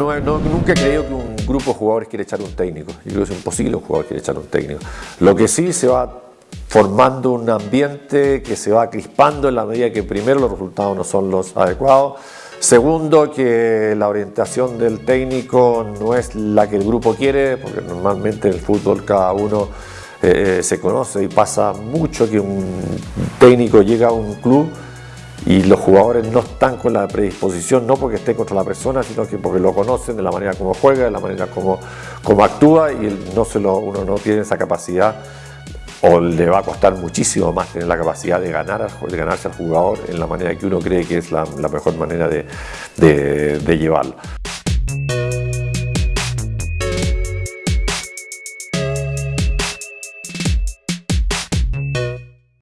nunca he creído que un grupo de jugadores quiere echar un técnico. Yo creo que es imposible un jugador quiere echar un técnico. Lo que sí se va formando un ambiente que se va crispando en la medida que primero los resultados no son los adecuados. Segundo, que la orientación del técnico no es la que el grupo quiere, porque normalmente en el fútbol cada uno eh, eh, se conoce y pasa mucho que un técnico llega a un club y los jugadores no están con la predisposición, no porque esté contra la persona, sino que porque lo conocen de la manera como juega, de la manera como, actúa y no se uno no tiene esa capacidad o le va a costar muchísimo más tener la capacidad de, ganar, de ganarse al jugador en la manera que uno cree que es la, mejor manera de, de llevarlo.